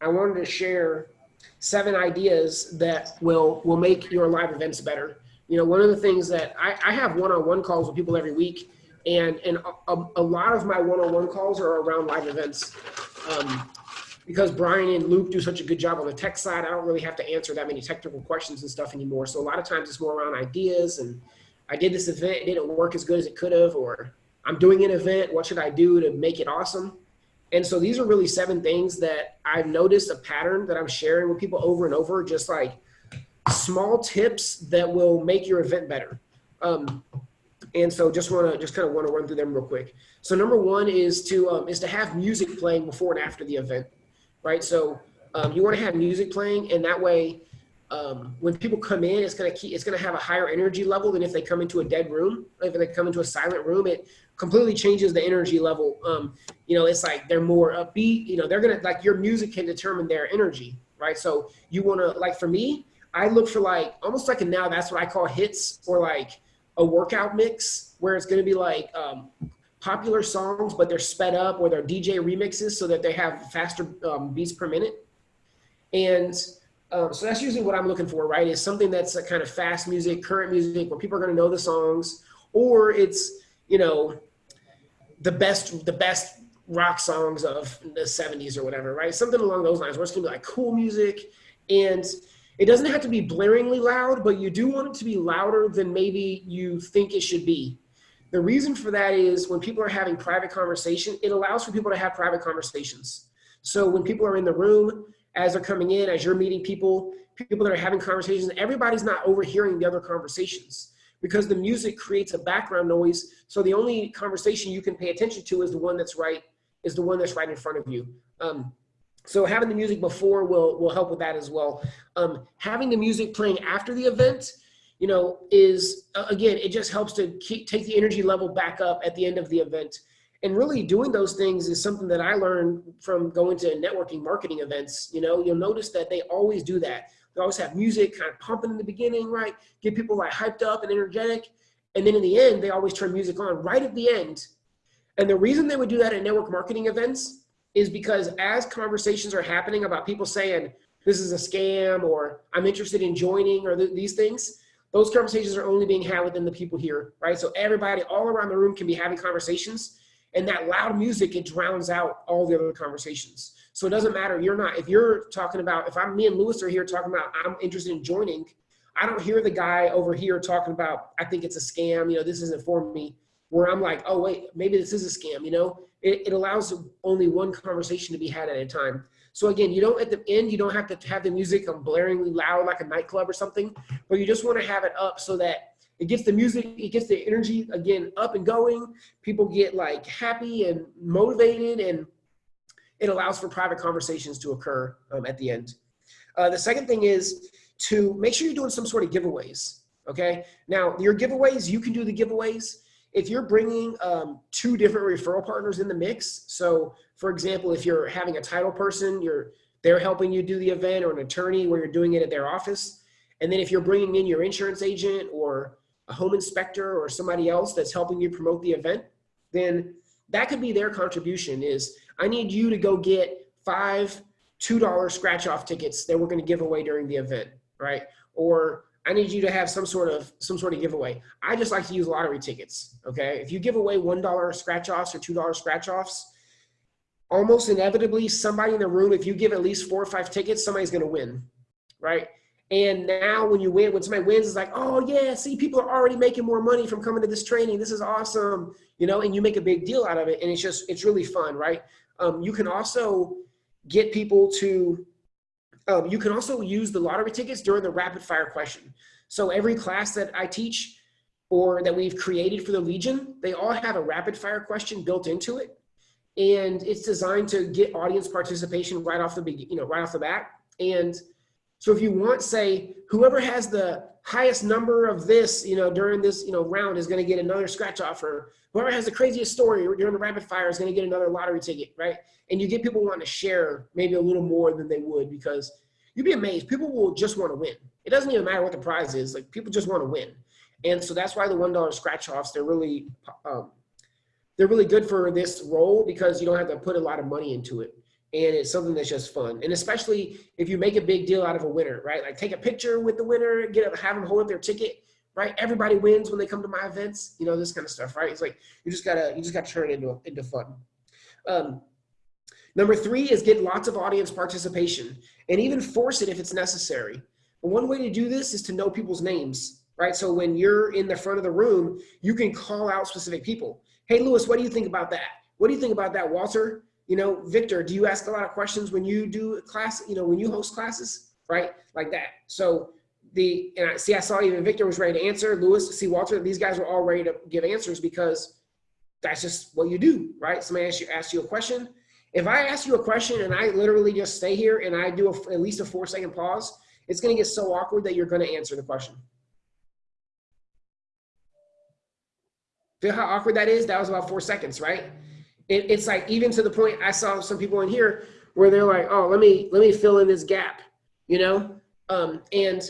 I wanted to share seven ideas that will will make your live events better. You know, one of the things that I, I have one-on-one calls with people every week, and and a, a lot of my one-on-one calls are around live events. Um, because Brian and Luke do such a good job on the tech side, I don't really have to answer that many technical questions and stuff anymore. So a lot of times it's more around ideas and I did this event, it didn't work as good as it could have, or I'm doing an event, what should I do to make it awesome? And so these are really seven things that I've noticed a pattern that I'm sharing with people over and over, just like small tips that will make your event better. Um, and so just want to just kind of want to run through them real quick. So number one is to um, is to have music playing before and after the event, right? So um, you want to have music playing, and that way, um, when people come in, it's gonna keep it's gonna have a higher energy level than if they come into a dead room. If they come into a silent room, it completely changes the energy level. Um, you know, it's like they're more upbeat. You know, they're gonna like your music can determine their energy, right? So you want to like for me, I look for like almost like a now that's what I call hits or like a workout mix where it's gonna be like um, popular songs, but they're sped up or they're DJ remixes so that they have faster um, beats per minute. And um, so that's usually what I'm looking for, right? Is something that's a kind of fast music, current music, where people are going to know the songs, or it's you know the best the best rock songs of the 70s or whatever, right? Something along those lines where it's gonna be like cool music and it doesn't have to be blaringly loud, but you do want it to be louder than maybe you think it should be. The reason for that is when people are having private conversation, it allows for people to have private conversations. So when people are in the room, as they're coming in, as you're meeting people, people that are having conversations, everybody's not overhearing the other conversations because the music creates a background noise. So the only conversation you can pay attention to is the one that's right, is the one that's right in front of you. Um, so having the music before will, will help with that as well. Um, having the music playing after the event, you know, is, again, it just helps to keep, take the energy level back up at the end of the event. And really doing those things is something that I learned from going to networking marketing events. You know, you'll notice that they always do that. They always have music kind of pumping in the beginning, right? Get people like hyped up and energetic. And then in the end, they always turn music on right at the end. And the reason they would do that at network marketing events is because as conversations are happening about people saying, this is a scam or I'm interested in joining or th these things, those conversations are only being had within the people here, right? So everybody all around the room can be having conversations and that loud music, it drowns out all the other conversations. So it doesn't matter. You're not, if you're talking about, if I'm, me and Lewis are here talking about, I'm interested in joining, I don't hear the guy over here talking about, I think it's a scam, you know, this isn't for me, where I'm like, oh, wait, maybe this is a scam, you know? It, it allows only one conversation to be had at a time. So again, you don't, at the end, you don't have to have the music on blaringly loud like a nightclub or something, but you just want to have it up so that it gets the music, it gets the energy again up and going. People get like happy and motivated and it allows for private conversations to occur um, at the end. Uh, the second thing is to make sure you're doing some sort of giveaways, okay? Now, your giveaways, you can do the giveaways. If you're bringing um, two different referral partners in the mix, so for example, if you're having a title person, you're they're helping you do the event or an attorney where you're doing it at their office. And then if you're bringing in your insurance agent or a home inspector or somebody else that's helping you promote the event, then that could be their contribution is I need you to go get five $2 scratch off tickets that we're going to give away during the event, right? Or I need you to have some sort of some sort of giveaway. I just like to use lottery tickets. Okay. If you give away $1 scratch offs or $2 scratch offs, almost inevitably somebody in the room, if you give at least four or five tickets, somebody's going to win. Right. And now when you win, when somebody wins, it's like, oh yeah, see, people are already making more money from coming to this training. This is awesome. You know, and you make a big deal out of it. And it's just, it's really fun, right? Um, you can also get people to, um, you can also use the lottery tickets during the rapid fire question. So every class that I teach or that we've created for the Legion, they all have a rapid fire question built into it. And it's designed to get audience participation right off the, you know, right off the bat. And so if you want, say, whoever has the highest number of this, you know, during this, you know, round is going to get another scratch offer. Whoever has the craziest story during the rapid fire is going to get another lottery ticket, right? And you get people wanting to share maybe a little more than they would because you'd be amazed. People will just want to win. It doesn't even matter what the prize is. Like people just want to win. And so that's why the $1 scratch offs, they're really, um, they're really good for this role because you don't have to put a lot of money into it. And it's something that's just fun. And especially if you make a big deal out of a winner, right? Like take a picture with the winner, get have them hold up their ticket, right? Everybody wins when they come to my events, you know, this kind of stuff, right? It's like you just gotta you just gotta turn it into into fun. Um, number three is get lots of audience participation and even force it if it's necessary. But one way to do this is to know people's names, right? So when you're in the front of the room, you can call out specific people. Hey, Lewis, what do you think about that? What do you think about that, Walter? You know, Victor, do you ask a lot of questions when you do class, you know, when you host classes, right? Like that. So the, and I see, I saw even Victor was ready to answer, Lewis, see Walter, these guys were all ready to give answers because that's just what you do, right? Somebody asks you, asks you a question. If I ask you a question and I literally just stay here and I do a, at least a four second pause, it's going to get so awkward that you're going to answer the question. Feel how awkward that is? That was about four seconds, right? It, it's like even to the point I saw some people in here where they're like, oh, let me let me fill in this gap, you know? Um, and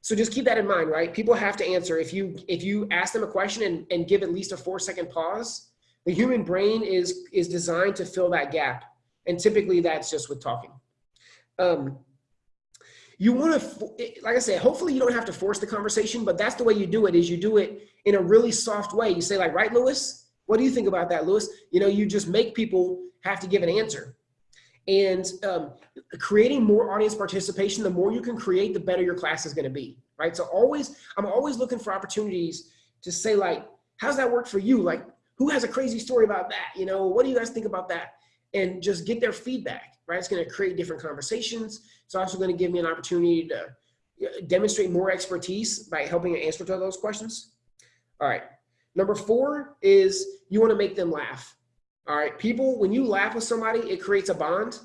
so just keep that in mind, right? People have to answer. If you if you ask them a question and, and give at least a four second pause, the human brain is is designed to fill that gap. And typically that's just with talking. Um, you want to, like I said, hopefully you don't have to force the conversation, but that's the way you do it is you do it in a really soft way. You say like, right, Lewis? What do you think about that, Lewis? You know, you just make people have to give an answer. And um, creating more audience participation, the more you can create, the better your class is going to be, right? So always, I'm always looking for opportunities to say like, how's that work for you? Like, who has a crazy story about that? You know, what do you guys think about that? And just get their feedback, right? It's going to create different conversations. It's also going to give me an opportunity to uh, demonstrate more expertise by helping answer to those questions. All right. Number four is you want to make them laugh. All right, people, when you laugh with somebody, it creates a bond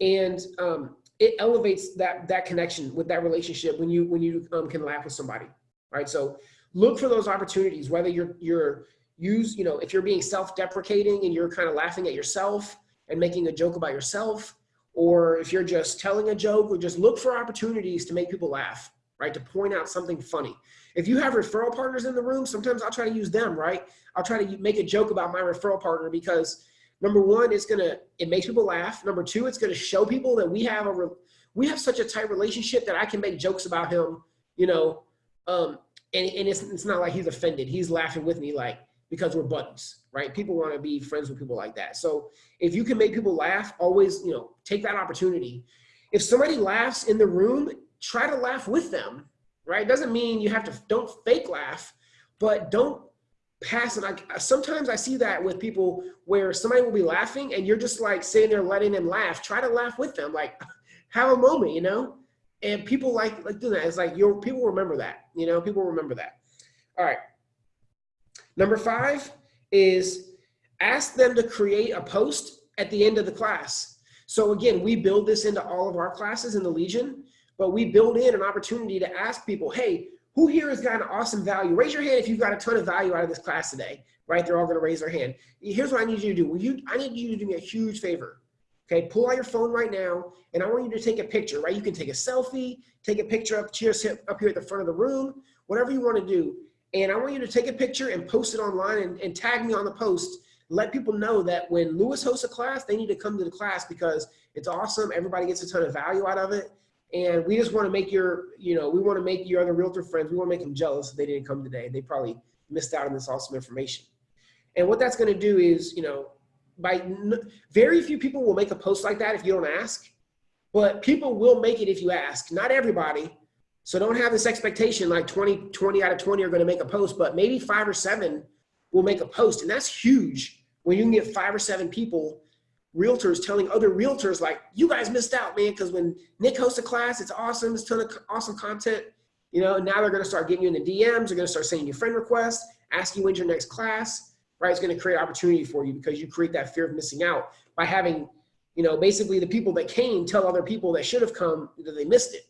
and um, it elevates that, that connection with that relationship when you, when you um, can laugh with somebody. All right, so look for those opportunities, whether you're, you're use, you know, if you're being self-deprecating and you're kind of laughing at yourself and making a joke about yourself, or if you're just telling a joke or just look for opportunities to make people laugh, right? To point out something funny. If you have referral partners in the room, sometimes I'll try to use them, right? I'll try to make a joke about my referral partner because number one, it's gonna, it makes people laugh. Number two, it's gonna show people that we have a, we have such a tight relationship that I can make jokes about him, you know, um, and, and it's, it's not like he's offended. He's laughing with me like, because we're buddies, right? People want to be friends with people like that. So if you can make people laugh, always, you know, take that opportunity. If somebody laughs in the room, try to laugh with them, right? Doesn't mean you have to, don't fake laugh, but don't pass it. I, sometimes I see that with people where somebody will be laughing and you're just like sitting there letting them laugh. Try to laugh with them, like have a moment, you know? And people like, like doing that. It's like your people remember that, you know, people remember that. All right. Number five is ask them to create a post at the end of the class. So again, we build this into all of our classes in the Legion but we build in an opportunity to ask people, hey, who here has got an awesome value? Raise your hand if you've got a ton of value out of this class today, right? They're all gonna raise their hand. Here's what I need you to do. Will you, I need you to do me a huge favor. Okay, pull out your phone right now, and I want you to take a picture, right? You can take a selfie, take a picture up, cheers up here at the front of the room, whatever you wanna do. And I want you to take a picture and post it online and, and tag me on the post. Let people know that when Lewis hosts a class, they need to come to the class because it's awesome. Everybody gets a ton of value out of it. And we just want to make your, you know, we want to make your other realtor friends, we want to make them jealous that they didn't come today. They probably missed out on this awesome information. And what that's going to do is, you know, by very few people will make a post like that if you don't ask, but people will make it if you ask. Not everybody. So don't have this expectation like 20, 20 out of 20 are going to make a post, but maybe five or seven will make a post. And that's huge when you can get five or seven people realtors telling other realtors like, you guys missed out, man, because when Nick hosts a class, it's awesome, it's ton of awesome content. You know, now they're gonna start getting you in the DMs, they're gonna start sending you friend requests, asking when's your next class, right? It's gonna create opportunity for you because you create that fear of missing out by having, you know, basically the people that came tell other people that should have come that they missed it.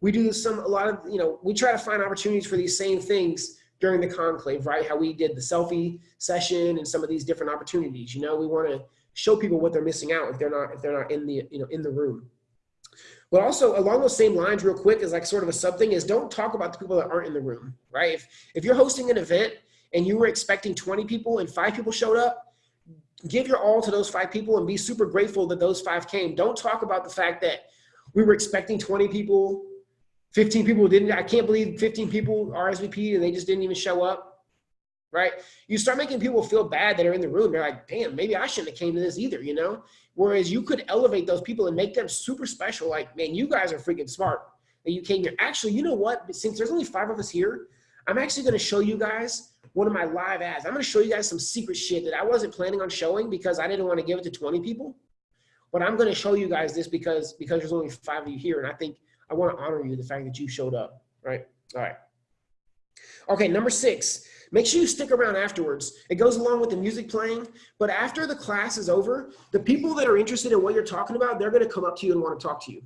We do some, a lot of, you know, we try to find opportunities for these same things during the conclave, right? How we did the selfie session and some of these different opportunities. You know, we wanna show people what they're missing out if they're not if they're not in the you know in the room. But also along those same lines, real quick, is like sort of a sub thing is don't talk about the people that aren't in the room, right? If if you're hosting an event and you were expecting 20 people and five people showed up, give your all to those five people and be super grateful that those five came. Don't talk about the fact that we were expecting 20 people, 15 people didn't. I can't believe 15 people RSVP and they just didn't even show up. Right? You start making people feel bad that are in the room. They're like, damn, maybe I shouldn't have came to this either, you know? Whereas you could elevate those people and make them super special. Like, man, you guys are freaking smart that you came here. Actually, you know what? Since there's only five of us here, I'm actually going to show you guys one of my live ads. I'm going to show you guys some secret shit that I wasn't planning on showing because I didn't want to give it to 20 people. But I'm going to show you guys this because because there's only five of you here, and I think I want to honor you the fact that you showed up. Right? All right. Okay, number six. Make sure you stick around afterwards. It goes along with the music playing, but after the class is over, the people that are interested in what you're talking about, they're to come up to you and want to talk to you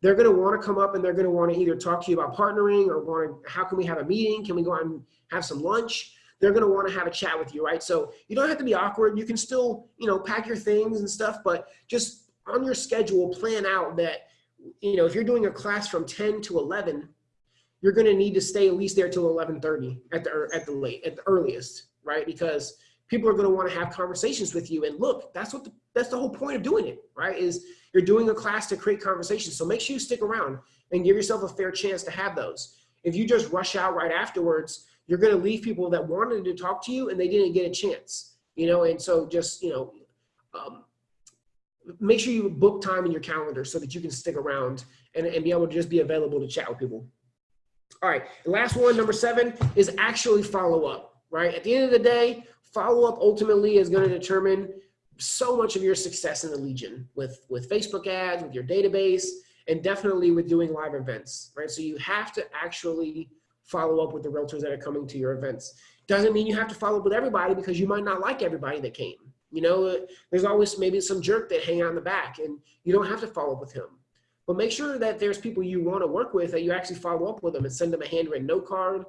they're going to want to come up and they're want to either talk to you about partnering or want to, how can we have a meeting? Can we go out and have some lunch? They're going to want to have a chat with you, right? So you don't have to be awkward. You can still, you know, pack your things and stuff, but just on your schedule, plan out that, you know, if you're doing a class from 10 to 11, you're going to need to stay at least there till 11:30 at the at the late at the earliest, right? Because people are going to want to have conversations with you. And look, that's what the, that's the whole point of doing it, right? Is you're doing a class to create conversations. So make sure you stick around and give yourself a fair chance to have those. If you just rush out right afterwards, you're going to leave people that wanted to talk to you and they didn't get a chance, you know? And so just, you know, um, make sure you book time in your calendar so that you can stick around and, and be able to just be available to chat with people. All right, last one, number seven, is actually follow up, right? At the end of the day, follow up ultimately is going to determine so much of your success in the Legion with, with Facebook ads, with your database, and definitely with doing live events, right? So you have to actually follow up with the realtors that are coming to your events. Doesn't mean you have to follow up with everybody because you might not like everybody that came. You know, there's always maybe some jerk that hang out in the back and you don't have to follow up with him. But make sure that there's people you want to work with that you actually follow up with them and send them a handwritten note card.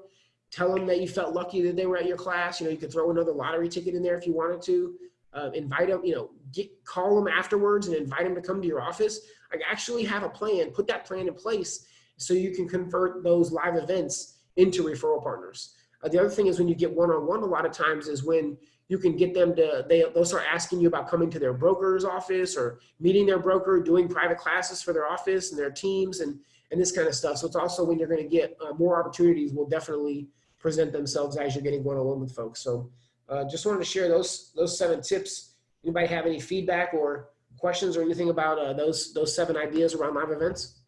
Tell them that you felt lucky that they were at your class. You know, you could throw another lottery ticket in there if you wanted to uh, invite them, you know, get, call them afterwards and invite them to come to your office. Like actually have a plan, put that plan in place so you can convert those live events into referral partners. Uh, the other thing is when you get one-on-one -on -one, a lot of times is when you can get them to, they, they'll start asking you about coming to their broker's office or meeting their broker, doing private classes for their office and their teams and, and this kind of stuff. So it's also when you're gonna get uh, more opportunities will definitely present themselves as you're getting one-on-one -on -one with folks. So uh, just wanted to share those those seven tips. Anybody have any feedback or questions or anything about uh, those those seven ideas around live events?